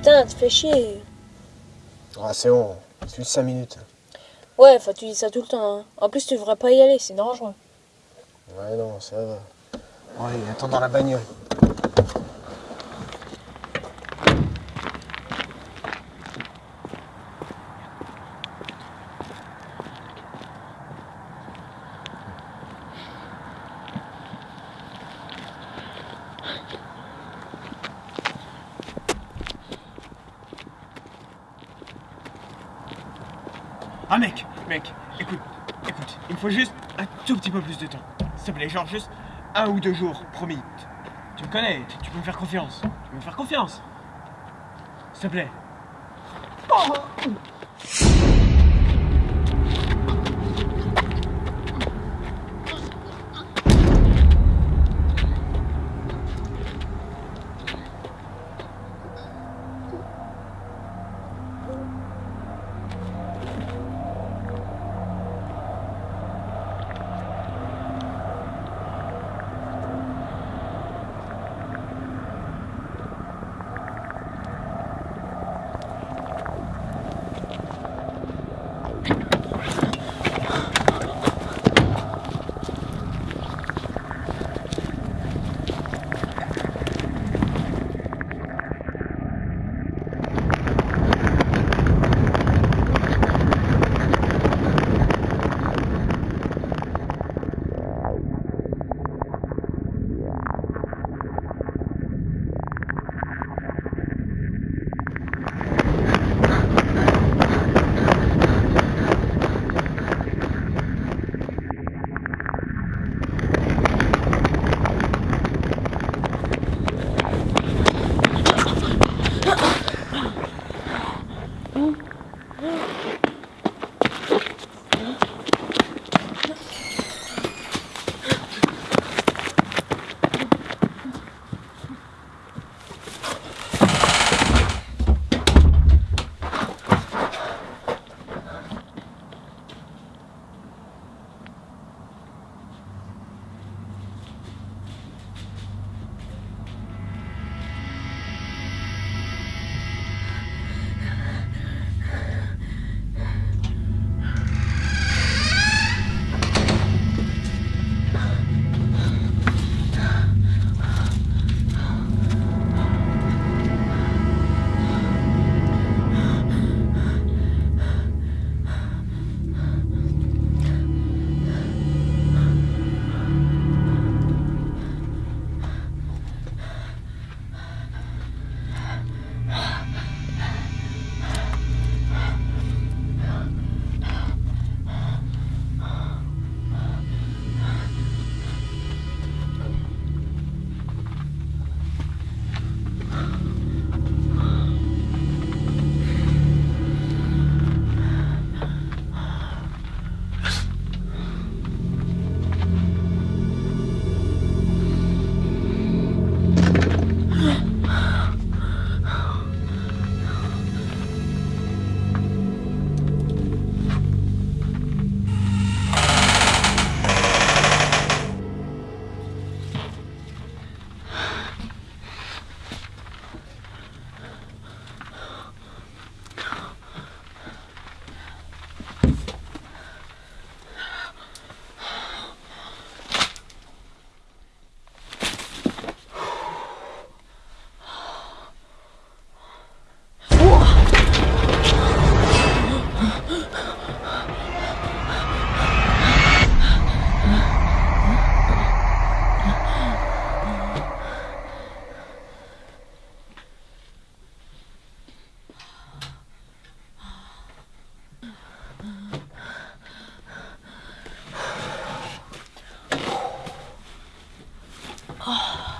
putain, tu fais chier. Ah, c'est bon, c'est juste 5 minutes. Ouais, enfin, tu dis ça tout le temps. Hein. En plus, tu devrais pas y aller, c'est dangereux. Ouais, non, ça va. Allez, attends dans la bagnole. Ah mec, mec, écoute, écoute, il me faut juste un tout petit peu plus de temps. S'il te plaît, genre juste un ou deux jours, promis. Tu, me connais, tu, tu peux me faire confiance. Tu peux me faire confiance. S'il te plaît. 아...